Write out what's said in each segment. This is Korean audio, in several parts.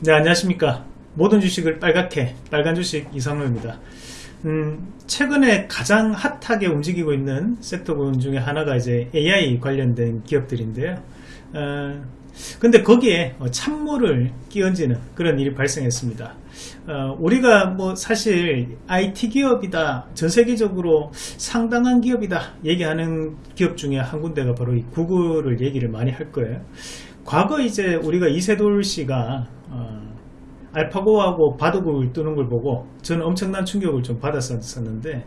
네 안녕하십니까. 모든 주식을 빨갛게 빨간 주식 이상로입니다. 음, 최근에 가장 핫하게 움직이고 있는 섹터군 중에 하나가 이제 AI 관련된 기업들인데요. 어, 근데 거기에 찬물을 끼얹는 그런 일이 발생했습니다. 어, 우리가 뭐 사실 IT 기업이다 전 세계적으로 상당한 기업이다 얘기하는 기업 중에 한 군데가 바로 이 구글을 얘기를 많이 할 거예요. 과거 이제 우리가 이세돌 씨가 어, 알파고하고 바둑을 두는 걸 보고 저는 엄청난 충격을 좀 받았었는데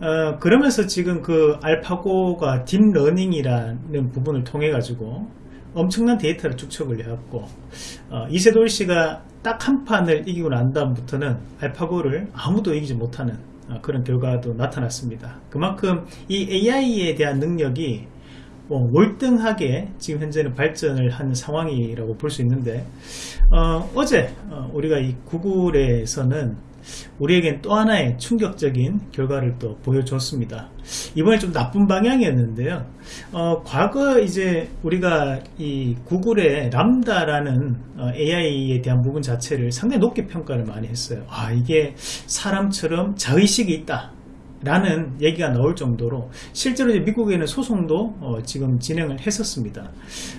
어, 그러면서 지금 그 알파고가 딥러닝이라는 부분을 통해 가지고 엄청난 데이터를 축적을 해왔고 어, 이세돌 씨가 딱 한 판을 이기고 난 다음부터는 알파고를 아무도 이기지 못하는 어, 그런 결과도 나타났습니다. 그만큼 이 AI에 대한 능력이 뭐 월등하게 지금 현재는 발전을 한 상황이라고 볼 수 있는데 어, 제 어, 우리가 이 구글에서는 우리에겐 또 하나의 충격적인 결과를 또 보여줬습니다. 이번에 좀 나쁜 방향이었는데요. 어, 과거 이제 우리가 이 구글의 람다라는 어, AI에 대한 부분 자체를 상당히 높게 평가를 많이 했어요. 아, 이게 사람처럼 자의식이 있다. 라는 얘기가 나올 정도로 실제로 미국에는 소송도 어, 지금 진행을 했었습니다.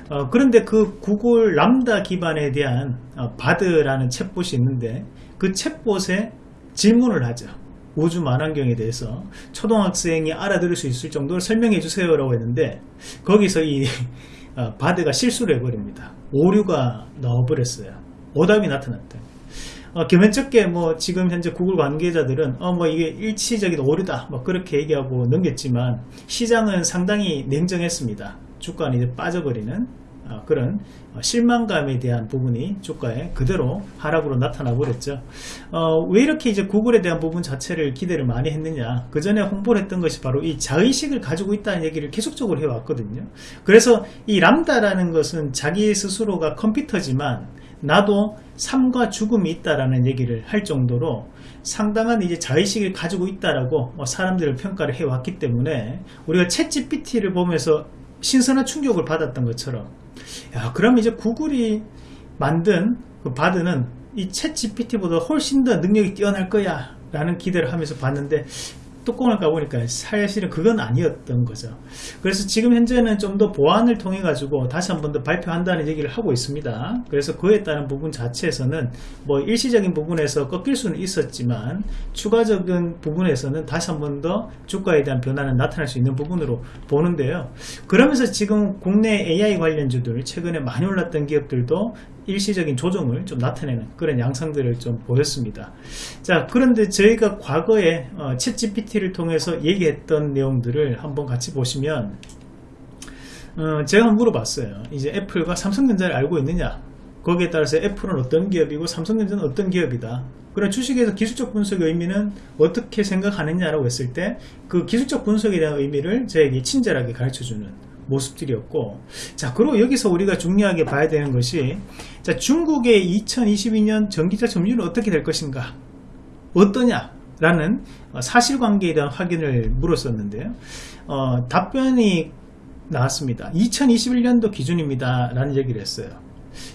어, 그런데 그 구글 람다 기반에 대한 어, 바드라는 챗봇이 있는데 그 챗봇에 질문을 하죠. 우주 만환경에 대해서 초등학생이 알아들을 수 있을 정도로 설명해 주세요 라고 했는데 거기서 이 어, 바드가 실수를 해버립니다. 오류가 나와버렸어요. 오답이 나타났다. 어, 겸연쩍게 뭐 지금 현재 구글 관계자들은 어 뭐 이게 일치적인 오류다 뭐 그렇게 얘기하고 넘겼지만 시장은 상당히 냉정했습니다. 주가는 이제 빠져버리는 어, 그런 어, 실망감에 대한 부분이 주가에 그대로 하락으로 나타나 버렸죠. 어, 왜 이렇게 이제 구글에 대한 부분 자체를 기대를 많이 했느냐? 그 전에 홍보를 했던 것이 바로 이 자의식을 가지고 있다는 얘기를 계속적으로 해왔거든요. 그래서 이 람다라는 것은 자기 스스로가 컴퓨터지만 나도 삶과 죽음이 있다라는 얘기를 할 정도로 상당한 이제 자의식을 가지고 있다라고 뭐 사람들을 평가를 해왔기 때문에 우리가 챗 GPT를 보면서 신선한 충격을 받았던 것처럼 야 그럼 이제 구글이 만든 그 바드는 이챗 GPT보다 훨씬 더 능력이 뛰어날 거야 라는 기대를 하면서 봤는데 뚜껑을 까보니까 사실은 그건 아니었던 거죠. 그래서 지금 현재는 좀 더 보완을 통해 가지고 다시 한 번 더 발표한다는 얘기를 하고 있습니다. 그래서 그에 따른 부분 자체에서는 뭐 일시적인 부분에서 꺾일 수는 있었지만 추가적인 부분에서는 다시 한 번 더 주가에 대한 변화는 나타날 수 있는 부분으로 보는데요. 그러면서 지금 국내 AI 관련주들 최근에 많이 올랐던 기업들도 일시적인 조정을 좀 나타내는 그런 양상들을 좀 보였습니다. 자 그런데 저희가 과거에 어, 챗 GPT 를 통해서 얘기했던 내용들을 한번 같이 보시면 어, 제가 물어봤어요. 이제 애플과 삼성전자를 알고 있느냐? 거기에 따라서 애플은 어떤 기업이고 삼성전자는 어떤 기업이다. 그런 주식에서 기술적 분석의 의미는 어떻게 생각하느냐라고 했을 때 그 기술적 분석에 대한 의미를 저에게 친절하게 가르쳐주는 모습들이었고 자 그리고 여기서 우리가 중요하게 봐야 되는 것이 자 중국의 2022년 전기차 점유율은 어떻게 될 것인가? 어떠냐 라는 사실관계에 대한 확인을 물었었는데요. 어, 답변이 나왔습니다. 2021년도 기준입니다. 라는 얘기를 했어요.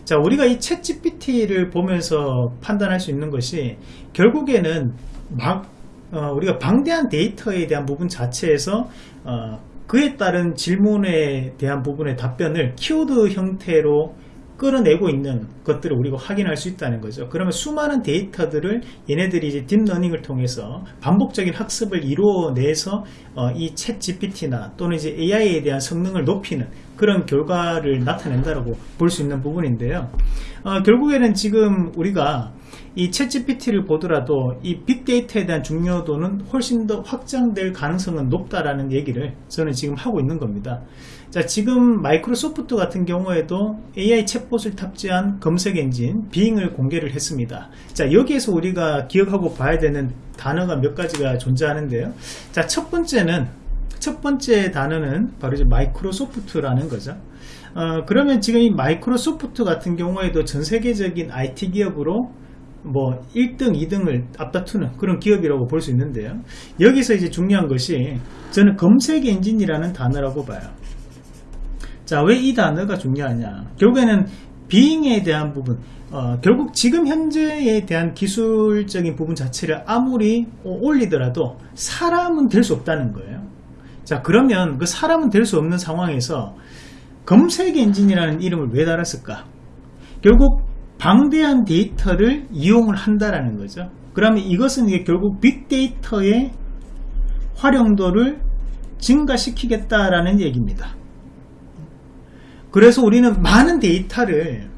자 우리가 이 챗 GPT를 보면서 판단할 수 있는 것이 결국에는 막 어, 우리가 방대한 데이터에 대한 부분 자체에서 어, 그에 따른 질문에 대한 부분의 답변을 키워드 형태로 끌어내고 있는 것들을 우리가 확인할 수 있다는 거죠. 그러면 수많은 데이터들을 얘네들이 이제 딥러닝을 통해서 반복적인 학습을 이루어내서 어, 이챗 GPT나 또는 이제 AI에 대한 성능을 높이는 그런 결과를 나타낸다라고 볼 수 있는 부분인데요. 어, 결국에는 지금 우리가 이챗 GPT를 보더라도 이 빅데이터에 대한 중요도는 훨씬 더 확장될 가능성은 높다라는 얘기를 저는 지금 하고 있는 겁니다. 자 지금 마이크로소프트 같은 경우에도 AI 챗봇을 탑재한 검색 엔진 빙을 공개를 했습니다. 자 여기에서 우리가 기억하고 봐야 되는 단어가 몇 가지가 존재하는데요. 자 첫 번째는 첫 번째 단어는 바로 이제 마이크로소프트라는 거죠. 어, 그러면 지금 이 마이크로소프트 같은 경우에도 전 세계적인 IT 기업으로 뭐 1등 2등을 앞다투는 그런 기업이라고 볼 수 있는데요 여기서 이제 중요한 것이 저는 검색 엔진이라는 단어라고 봐요 자 왜 이 단어가 중요하냐? 결국에는 빙에 대한 부분 어, 결국 지금 현재에 대한 기술적인 부분 자체를 아무리 올리더라도 사람은 될 수 없다는 거예요. 자 그러면 그 사람은 될 수 없는 상황에서 검색 엔진이라는 이름을 왜 달았을까? 결국 방대한 데이터를 이용을 한다라는 거죠. 그러면 이것은 이게 결국 빅데이터의 활용도를 증가시키겠다라는 얘기입니다 그래서 우리는 많은 데이터를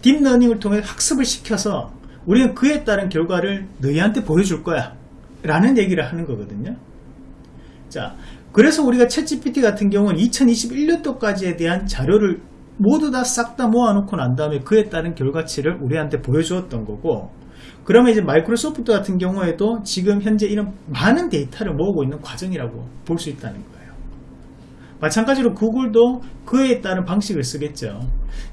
딥러닝을 통해 학습을 시켜서 우리는 그에 따른 결과를 너희한테 보여줄 거야 라는 얘기를 하는 거거든요. 자 그래서 우리가 챗GPT 같은 경우는 2021년도까지에 대한 자료를 모두 다 싹다 모아놓고 난 다음에 그에 따른 결과치를 우리한테 보여주었던 거고 그러면 이제 마이크로소프트 같은 경우에도 지금 현재 이런 많은 데이터를 모으고 있는 과정이라고 볼 수 있다는 거예요 마찬가지로 구글도 그에 따른 방식을 쓰겠죠.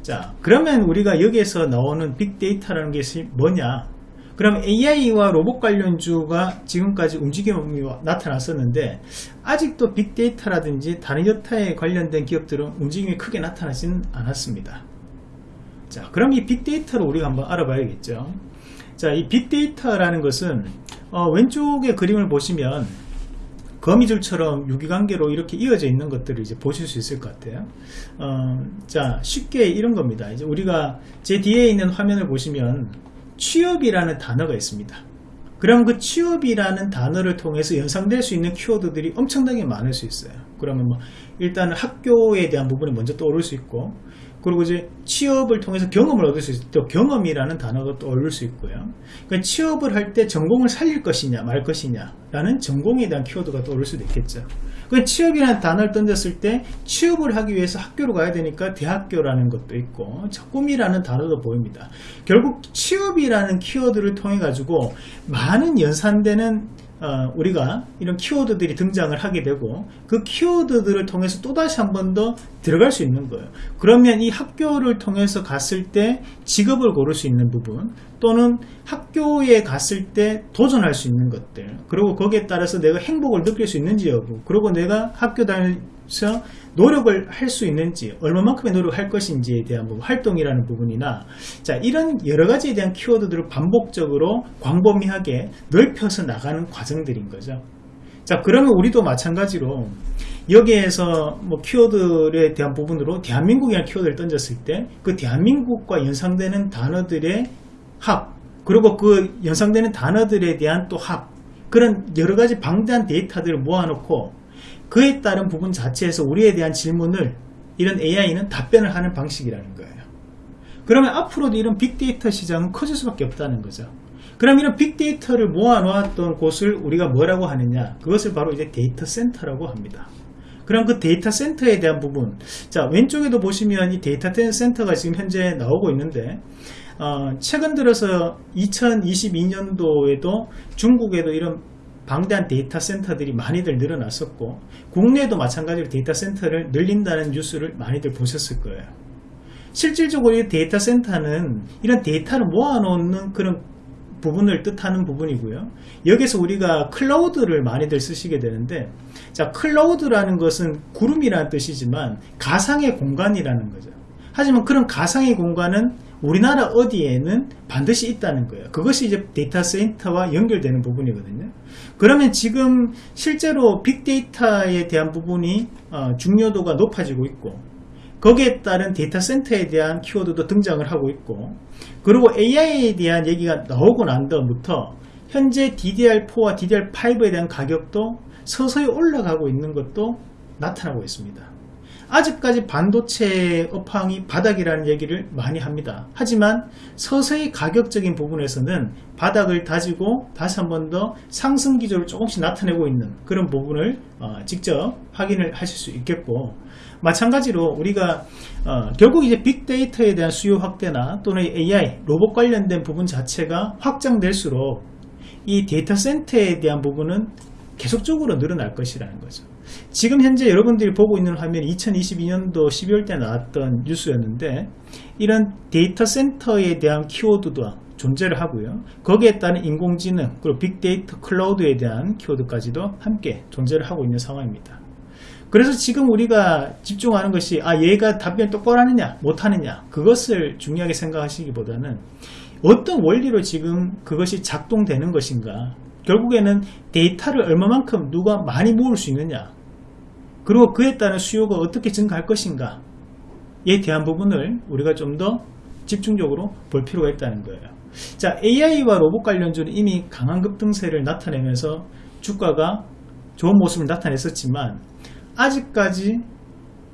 자 그러면 우리가 여기에서 나오는 빅데이터라는 것이 뭐냐? 그럼 AI와 로봇 관련주가 지금까지 움직임이 나타났었는데 아직도 빅데이터라든지 다른 여타에 관련된 기업들은 움직임이 크게 나타나지는 않았습니다. 자 그럼 이 빅데이터를 우리가 한번 알아봐야겠죠. 자 이 빅데이터라는 것은 어, 왼쪽의 그림을 보시면 거미줄처럼 유기관계로 이렇게 이어져 있는 것들을 이제 보실 수 있을 것 같아요. 어, 자, 쉽게 이런 겁니다. 이제 우리가 제 뒤에 있는 화면을 보시면 취업이라는 단어가 있습니다. 그럼 그 취업이라는 단어를 통해서 연상될 수 있는 키워드들이 엄청나게 많을 수 있어요. 그러면 뭐 일단은 학교에 대한 부분이 먼저 떠오를 수 있고 그리고 이제 취업을 통해서 경험을 얻을 수때 경험이라는 단어가 떠오를 수 있고요. 그러니까 취업을 할 때 전공을 살릴 것이냐 말 것이냐 라는 전공에 대한 키워드가 떠오를 수도 있겠죠. 그 취업이라는 단어를 던졌을 때 취업을 하기 위해서 학교로 가야 되니까 대학교라는 것도 있고 꿈이라는 단어도 보입니다. 결국 취업이라는 키워드를 통해 가지고 많은 연산되는 어, 우리가 이런 키워드들이 등장을 하게 되고 그 키워드들을 통해서 또다시 한 번 더 들어갈 수 있는 거예요. 그러면 이 학교를 통해서 갔을 때 직업을 고를 수 있는 부분 또는 학교에 갔을 때 도전할 수 있는 것들 그리고 거기에 따라서 내가 행복을 느낄 수 있는지 여부 그리고 내가 학교 다니면서 노력을 할 수 있는지 얼마만큼의 노력을 할 것인지에 대한 부분, 활동이라는 부분이나 자 이런 여러 가지에 대한 키워드들을 반복적으로 광범위하게 넓혀서 나가는 과정들인 거죠. 자 그러면 우리도 마찬가지로 여기에서 뭐 키워드에 대한 부분으로 대한민국이라는 키워드를 던졌을 때 그 대한민국과 연상되는 단어들의 합 그리고 그 연상되는 단어들에 대한 또 합 그런 여러가지 방대한 데이터들을 모아놓고 그에 따른 부분 자체에서 우리에 대한 질문을 이런 AI는 답변을 하는 방식이라는 거예요. 그러면 앞으로도 이런 빅데이터 시장은 커질 수밖에 없다는 거죠. 그럼 이런 빅데이터를 모아 놓았던 곳을 우리가 뭐라고 하느냐? 그것을 바로 이제 데이터 센터라고 합니다. 그럼 그 데이터 센터에 대한 부분. 자 왼쪽에도 보시면 이 데이터 센터가 지금 현재 나오고 있는데 어, 최근 들어서 2022년도에도 중국에도 이런 방대한 데이터 센터들이 많이들 늘어났었고 국내에도 마찬가지로 데이터 센터를 늘린다는 뉴스를 많이들 보셨을 거예요. 실질적으로 이 데이터 센터는 이런 데이터를 모아놓는 그런 부분을 뜻하는 부분이고요. 여기서 우리가 클라우드를 많이들 쓰시게 되는데 자 클라우드라는 것은 구름이라는 뜻이지만 가상의 공간이라는 거죠. 하지만 그런 가상의 공간은 우리나라 어디에는 반드시 있다는 거예요. 그것이 이제 데이터 센터와 연결되는 부분이거든요. 그러면 지금 실제로 빅데이터에 대한 부분이 어, 중요도가 높아지고 있고 거기에 따른 데이터 센터에 대한 키워드도 등장을 하고 있고 그리고 AI에 대한 얘기가 나오고 난 다음부터 현재 DDR4와 DDR5에 대한 가격도 서서히 올라가고 있는 것도 나타나고 있습니다 아직까지 반도체 업황이 바닥이라는 얘기를 많이 합니다. 하지만 서서히 가격적인 부분에서는 바닥을 다지고 다시 한 번 더 상승 기조를 조금씩 나타내고 있는 그런 부분을 어, 직접 확인을 하실 수 있겠고 마찬가지로 우리가 어, 결국 이제 빅데이터에 대한 수요 확대나 또는 AI 로봇 관련된 부분 자체가 확장될수록 이 데이터 센터에 대한 부분은 계속적으로 늘어날 것이라는 거죠. 지금 현재 여러분들이 보고 있는 화면이 2022년도 12월 때 나왔던 뉴스였는데 이런 데이터 센터에 대한 키워드도 존재를 하고요. 거기에 따른 인공지능 그리고 빅데이터 클라우드에 대한 키워드까지도 함께 존재를 하고 있는 상황입니다. 그래서 지금 우리가 집중하는 것이 아 얘가 답변 똑바로 하느냐 못하느냐 그것을 중요하게 생각하시기보다는 어떤 원리로 지금 그것이 작동되는 것인가 결국에는 데이터를 얼마만큼 누가 많이 모을 수 있느냐. 그리고 그에 따른 수요가 어떻게 증가할 것인가. 에 대한 부분을 우리가 좀 더 집중적으로 볼 필요가 있다는 거예요. 자 AI와 로봇 관련주는 이미 강한 급등세를 나타내면서 주가가 좋은 모습을 나타냈었지만 아직까지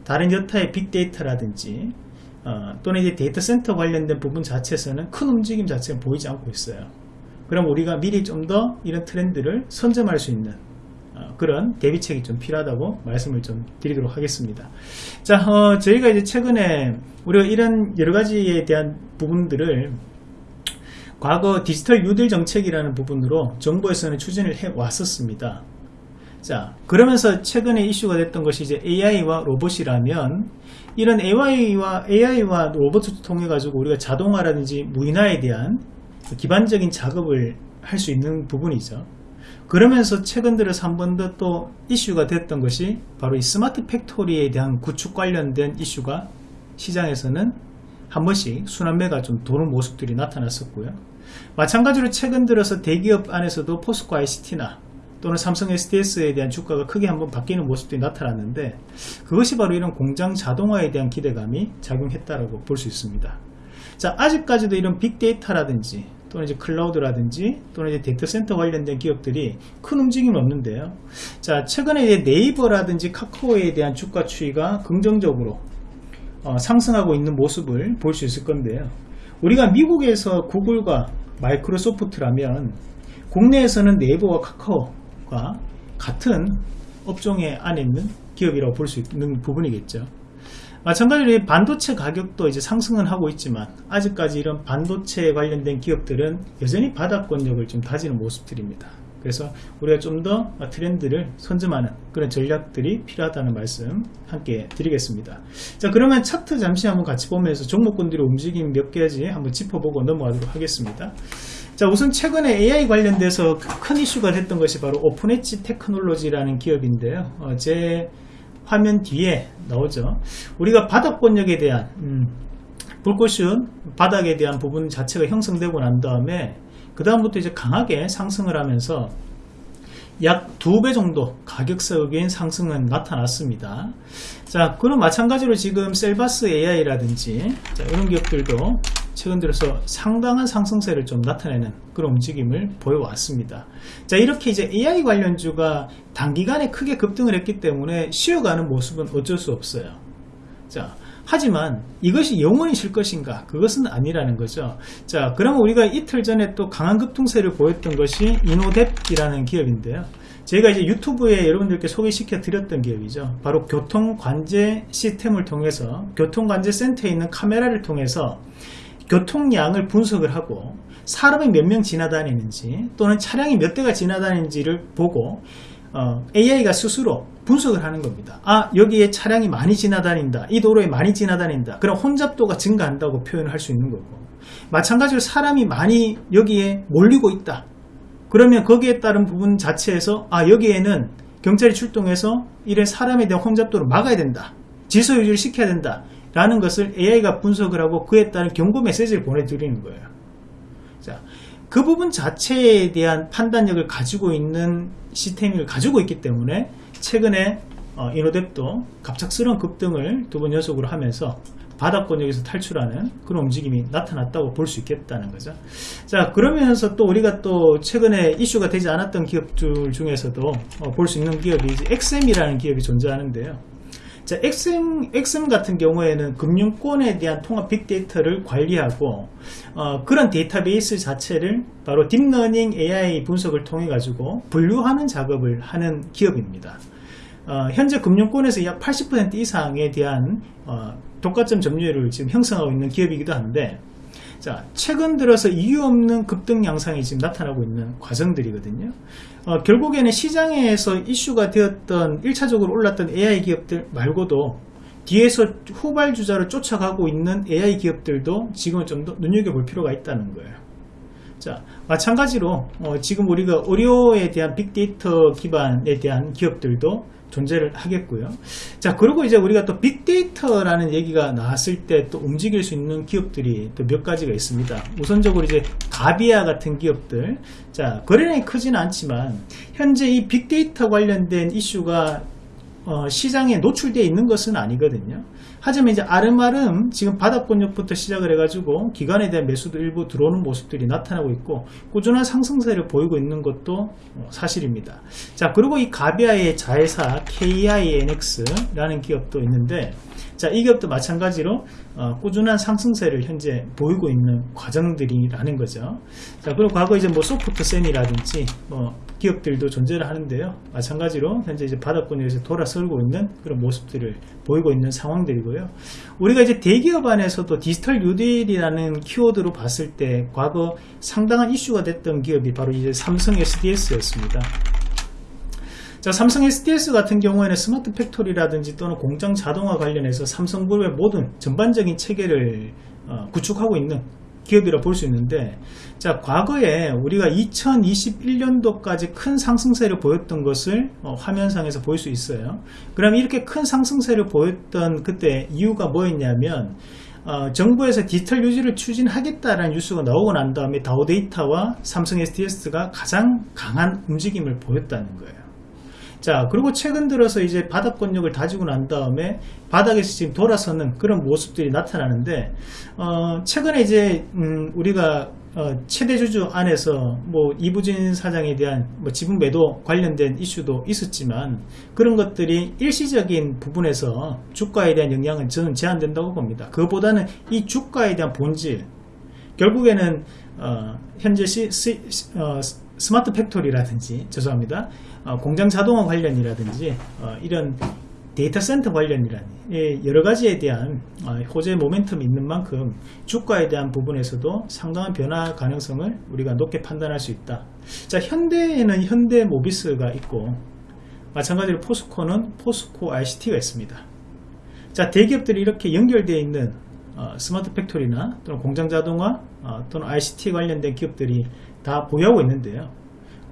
다른 여타의 빅데이터라든지 어, 또는 이제 데이터 센터 관련된 부분 자체에서는 큰 움직임 자체가 보이지 않고 있어요. 그럼 우리가 미리 좀 더 이런 트렌드를 선점할 수 있는 어, 그런 대비책이 좀 필요하다고 말씀을 좀 드리도록 하겠습니다. 자, 어, 저희가 이제 최근에 우리가 이런 여러 가지에 대한 부분들을 과거 디지털 뉴딜 정책이라는 부분으로 정부에서는 추진을 해 왔었습니다. 자, 그러면서 최근에 이슈가 됐던 것이 이제 AI와 로봇이라면 이런 AI와 AI와 로봇을 통해 가지고 우리가 자동화라든지 무인화에 대한 기반적인 작업을 할 수 있는 부분이죠. 그러면서 최근 들어서 한 번 더 또 이슈가 됐던 것이 바로 이 스마트 팩토리에 대한 구축 관련된 이슈가 시장에서는 한 번씩 순환매가 좀 도는 모습들이 나타났었고요. 마찬가지로 최근 들어서 대기업 안에서도 포스코 ICT나 또는 삼성 SDS에 대한 주가가 크게 한번 바뀌는 모습들이 나타났는데 그것이 바로 이런 공장 자동화에 대한 기대감이 작용했다라고 볼수 있습니다. 자, 아직까지도 이런 빅데이터라든지 또는 이제 클라우드라든지 또는 이제 데이터 센터 관련된 기업들이 큰 움직임은 없는데요. 자, 최근에 네이버라든지 카카오에 대한 주가 추이가 긍정적으로 어, 상승하고 있는 모습을 볼 수 있을 건데요. 우리가 미국에서 구글과 마이크로소프트라면 국내에서는 네이버와 카카오가 같은 업종에 안에 있는 기업이라고 볼 수 있는 부분이겠죠. 마찬가지로 반도체 가격도 이제 상승은 하고 있지만 아직까지 이런 반도체에 관련된 기업들은 여전히 바닥권력을 좀 다지는 모습들입니다. 그래서 우리가 좀 더 트렌드를 선점하는 그런 전략들이 필요하다는 말씀 함께 드리겠습니다. 자 그러면 차트 잠시 한번 같이 보면서 종목군들의 움직임 몇 가지 한번 짚어보고 넘어가도록 하겠습니다. 자 우선 최근에 AI 관련돼서 큰 이슈가 됐던 것이 바로 오픈엣지 테크놀로지라는 기업인데요. 어, 제 화면 뒤에 나오죠. 우리가 바닥 권역에 대한 음, 불꽃은 바닥에 대한 부분 자체가 형성되고 난 다음에 그 다음부터 이제 강하게 상승을 하면서 약 두 배 정도 가격적인 상승은 나타났습니다. 자, 그럼 마찬가지로 지금 셀바스 AI라든지 자, 이런 기업들도 최근 들어서 상당한 상승세를 좀 나타내는 그런 움직임을 보여왔습니다. 자, 이렇게 이제 AI 관련주가 단기간에 크게 급등을 했기 때문에 쉬어가는 모습은 어쩔 수 없어요. 자, 하지만 이것이 영원히 실 것인가 그것은 아니라는 거죠 자 그러면 우리가 이틀 전에 또 강한 급등세를 보였던 것이 이노뎁이라는 기업인데요 제가 이제 유튜브에 여러분들께 소개시켜 드렸던 기업이죠 바로 교통관제 시스템을 통해서 교통관제센터에 있는 카메라를 통해서 교통량을 분석을 하고 사람이 몇 명 지나다니는지 또는 차량이 몇 대가 지나다니는지를 보고 어, AI가 스스로 분석을 하는 겁니다. 아 여기에 차량이 많이 지나다닌다. 이 도로에 많이 지나다닌다. 그럼 혼잡도가 증가한다고 표현을 할 수 있는 거고 마찬가지로 사람이 많이 여기에 몰리고 있다. 그러면 거기에 따른 부분 자체에서 아 여기에는 경찰이 출동해서 이래 사람에 대한 혼잡도를 막아야 된다. 질서 유지를 시켜야 된다. 라는 것을 AI가 분석을 하고 그에 따른 경고 메시지를 보내드리는 거예요. 자, 그 부분 자체에 대한 판단력을 가지고 있는 시스템을 가지고 있기 때문에 최근에 어, 이노뎁도 갑작스러운 급등을 두 번 연속으로 하면서 바닥권역에서 탈출하는 그런 움직임이 나타났다고 볼 수 있겠다는 거죠. 자, 그러면서 또 우리가 또 최근에 이슈가 되지 않았던 기업들 중에서도 어, 볼수 있는 기업이 이제 엑셈이라는 기업이 존재하는데요. 자, 엑셈, 엑셈 같은 경우에는 금융권에 대한 통합 빅데이터를 관리하고 어, 그런 데이터베이스 자체를 바로 딥러닝 AI 분석을 통해 가지고 분류하는 작업을 하는 기업입니다. 어, 현재 금융권에서 약 80% 이상에 대한 어, 독과점 점유율을 지금 형성하고 있는 기업이기도 한데 자, 최근 들어서 이유 없는 급등 양상이 지금 나타나고 있는 과정들이거든요. 어, 결국에는 시장에서 이슈가 되었던 1차적으로 올랐던 AI 기업들 말고도 뒤에서 후발주자를 쫓아가고 있는 AI 기업들도 지금은 좀더 눈여겨볼 필요가 있다는 거예요. 자, 마찬가지로 어, 지금 우리가 의료에 대한 빅데이터 기반에 대한 기업들도 존재를 하겠고요. 자, 그리고 이제 우리가 또 빅데이터라는 얘기가 나왔을 때 또 움직일 수 있는 기업들이 또 몇 가지가 있습니다. 우선적으로 이제 가비아 같은 기업들. 자, 거래량이 크지는 않지만 현재 이 빅데이터 관련된 이슈가 어, 시장에 노출되어 있는 것은 아니거든요. 하지만 이제 아름아름 지금 바닥권역부터 시작을 해가지고 기관에 대한 매수도 일부 들어오는 모습들이 나타나고 있고 꾸준한 상승세를 보이고 있는 것도 어, 사실입니다. 자 그리고 이 가비아의 자회사 KINX라는 기업도 있는데 자, 이 기업도 마찬가지로 어, 꾸준한 상승세를 현재 보이고 있는 과정들이라는 거죠. 자, 그리고 과거 이제 뭐 소프트센이라든지 뭐 기업들도 존재를 하는데요. 마찬가지로 현재 이제 바닥권에서 돌아서고 있는 그런 모습들을 보이고 있는 상황들이고요. 우리가 이제 대기업 안에서도 디지털 뉴딜이라는 키워드로 봤을 때 과거 상당한 이슈가 됐던 기업이 바로 이제 삼성 SDS였습니다. 자, 삼성 SDS 같은 경우에는 스마트 팩토리라든지 또는 공장 자동화 관련해서 삼성그룹의 모든 전반적인 체계를 어, 구축하고 있는 기업이라 볼 수 있는데 자 과거에 우리가 2021년도까지 큰 상승세를 보였던 것을 어, 화면상에서 볼 수 있어요. 그럼 이렇게 큰 상승세를 보였던 그때 이유가 뭐였냐면 어, 정부에서 디지털 유지를 추진하겠다라는 뉴스가 나오고 난 다음에 다우데이터와 삼성 SDS가 가장 강한 움직임을 보였다는 거예요 자 그리고 최근 들어서 이제 바닥 권력을 다지고 난 다음에 바닥에서 지금 돌아서는 그런 모습들이 나타나는데 어, 최근에 이제 음, 우리가 어, 최대 주주 안에서 뭐 이부진 사장에 대한 뭐 지분 매도 관련된 이슈도 있었지만 그런 것들이 일시적인 부분에서 주가에 대한 영향은 저는 제한된다고 봅니다. 그것보다는 이 주가에 대한 본질 결국에는 어, 현재 시, 시, 어, 스마트 팩토리라든지 죄송합니다. 어, 공장 자동화 관련이라든지 어, 이런 데이터 센터 관련이라는 여러 가지에 대한 어, 호재 모멘텀이 있는 만큼 주가에 대한 부분에서도 상당한 변화 가능성을 우리가 높게 판단할 수 있다. 자 현대에는 현대 모비스가 있고 마찬가지로 포스코는 포스코 ICT가 있습니다. 자 대기업들이 이렇게 연결되어 있는 어, 스마트 팩토리나 또는 공장 자동화 어, 또는 ICT 관련된 기업들이 다 보유하고 있는데요.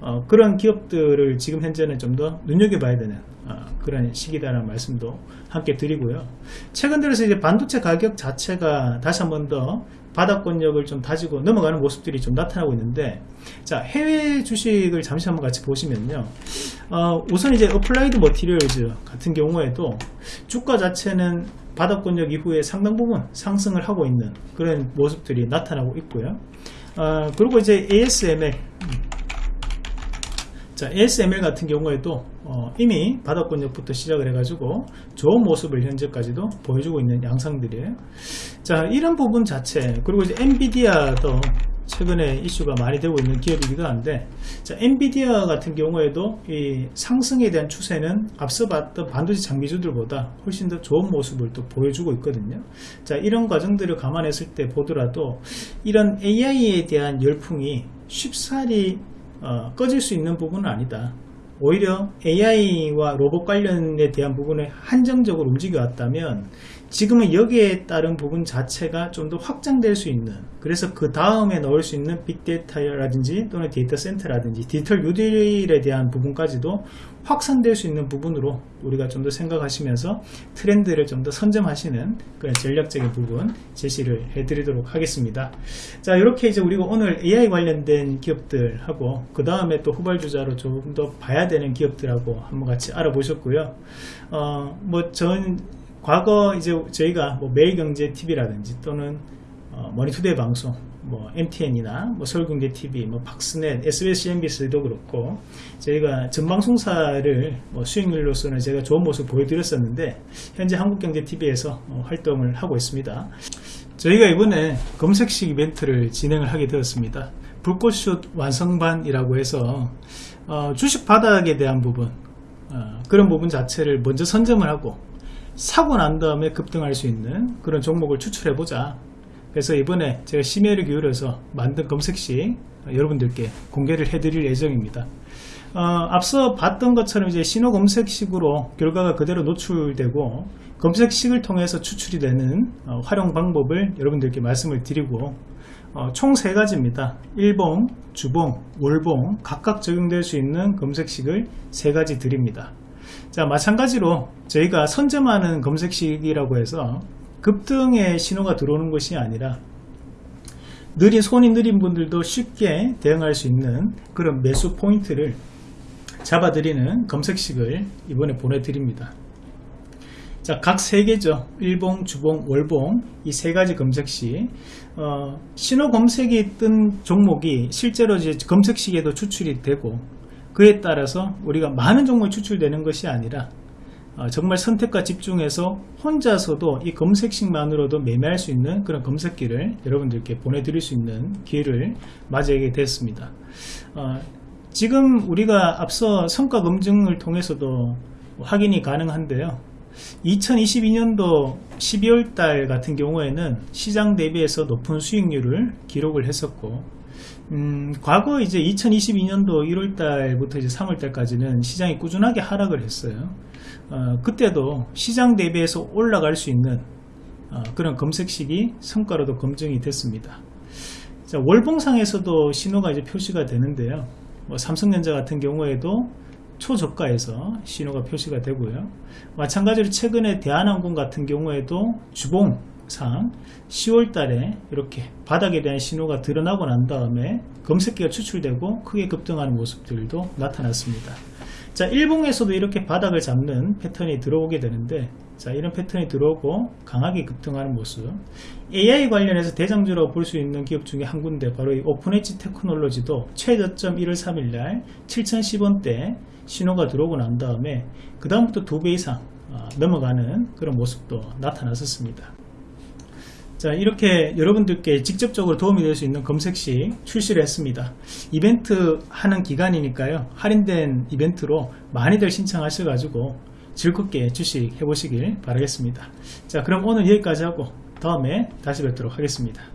어, 그런 기업들을 지금 현재는 좀 더 눈여겨봐야 되는 어, 그런 시기다라는 말씀도 함께 드리고요. 최근 들어서 이제 반도체 가격 자체가 다시 한 번 더 바닥권역을 좀 다지고 넘어가는 모습들이 좀 나타나고 있는데 자 해외 주식을 잠시 한번 같이 보시면요. 어, 우선 이제 어플라이드 머티리얼즈 같은 경우에도 주가 자체는 바닥권역 이후에 상당 부분 상승을 하고 있는 그런 모습들이 나타나고 있고요 어, 그리고 이제 ASML 자, ASML 같은 경우에도 어, 이미 바닥권역부터 시작을 해가지고 좋은 모습을 현재까지도 보여주고 있는 양상들이에요. 자, 이런 부분 자체 그리고 이제 엔비디아도 최근에 이슈가 많이 되고 있는 기업이기도 한데 자, 엔비디아 같은 경우에도 이 상승에 대한 추세는 앞서 봤던 반도체 장비주들보다 훨씬 더 좋은 모습을 또 보여주고 있거든요. 자, 이런 과정들을 감안했을 때 보더라도 이런 AI에 대한 열풍이 쉽사리 어, 꺼질 수 있는 부분은 아니다. 오히려 AI와 로봇 관련에 대한 부분에 한정적으로 움직여 왔다면 지금은 여기에 따른 부분 자체가 좀 더 확장될 수 있는 그래서 그 다음에 넣을 수 있는 빅데이터라든지 또는 데이터 센터라든지 디지털 뉴딜에 대한 부분까지도 확산될 수 있는 부분으로 우리가 좀 더 생각하시면서 트렌드를 좀 더 선점하시는 그런 전략적인 부분 제시를 해드리도록 하겠습니다. 자 이렇게 이제 우리가 오늘 AI 관련된 기업들하고 그 다음에 또 후발주자로 좀더 봐야 되는 기업들하고 한번 같이 알아보셨고요. 어뭐 전 과거 이제 저희가 뭐 매일경제TV라든지 또는 어, 머니투데이 방송 뭐 MTN이나 뭐 서울경제TV, 뭐 팍스넷, SBS, MBC도 그렇고 저희가 전방송사를 뭐 수익률로서는 제가 좋은 모습 보여드렸었는데 현재 한국경제TV에서 어, 활동을 하고 있습니다. 저희가 이번에 검색식 이벤트를 진행을 하게 되었습니다. 불꽃슛 완성반이라고 해서 어, 주식 바닥에 대한 부분 어, 그런 부분 자체를 먼저 선점을 하고 사고 난 다음에 급등할 수 있는 그런 종목을 추출해 보자 그래서 이번에 제가 심혈을 기울여서 만든 검색식 여러분들께 공개를 해드릴 예정입니다 어, 앞서 봤던 것처럼 이제 신호 검색식으로 결과가 그대로 노출되고 검색식을 통해서 추출이 되는 어, 활용 방법을 여러분들께 말씀을 드리고 어, 총 세 가지입니다. 일봉, 주봉, 월봉 각각 적용될 수 있는 검색식을 세 가지 드립니다. 자 마찬가지로 저희가 선점하는 검색식이라고 해서 급등의 신호가 들어오는 것이 아니라 느린 손이 느린 분들도 쉽게 대응할 수 있는 그런 매수 포인트를 잡아드리는 검색식을 이번에 보내드립니다. 자, 각 세 개죠. 일봉, 주봉, 월봉 이 세 가지 검색시 어, 신호 검색이 뜬 종목이 실제로 이제 검색식에도 추출이 되고 그에 따라서 우리가 많은 종목이 추출되는 것이 아니라 어, 정말 선택과 집중해서 혼자서도 이 검색식만으로도 매매할 수 있는 그런 검색기를 여러분들께 보내드릴 수 있는 기회를 맞이하게 됐습니다. 어, 지금 우리가 앞서 성과 검증을 통해서도 확인이 가능한데요. 2022년도 12월 달 같은 경우에는 시장 대비해서 높은 수익률을 기록을 했었고 음, 과거 이제 2022년도 1월 달부터 이제 3월 달까지는 시장이 꾸준하게 하락을 했어요. 어, 그때도 시장 대비해서 올라갈 수 있는 어, 그런 검색식이 성과로도 검증이 됐습니다. 자, 월봉상에서도 신호가 이제 표시가 되는데요. 뭐 삼성전자 같은 경우에도 초저가에서 신호가 표시가 되고요. 마찬가지로 최근에 대한항공 같은 경우에도 주봉 상 10월 달에 이렇게 바닥에 대한 신호가 드러나고 난 다음에 검색기가 추출되고 크게 급등하는 모습들도 나타났습니다. 자, 일봉에서도 이렇게 바닥을 잡는 패턴이 들어오게 되는데 자, 이런 패턴이 들어오고 강하게 급등하는 모습. AI 관련해서 대장주라고 볼 수 있는 기업 중에 한 군데 바로 이 오픈엣지 테크놀로지도 최저점 1월 3일 날 7010원대 신호가 들어오고 난 다음에 그 다음부터 두 배 이상 어, 넘어가는 그런 모습도 나타났었습니다. 자 이렇게 여러분들께 직접적으로 도움이 될 수 있는 검색식 출시를 했습니다. 이벤트 하는 기간이니까요. 할인된 이벤트로 많이들 신청하셔 가지고 즐겁게 주식 해보시길 바라겠습니다. 자 그럼 오늘 여기까지 하고 다음에 다시 뵙도록 하겠습니다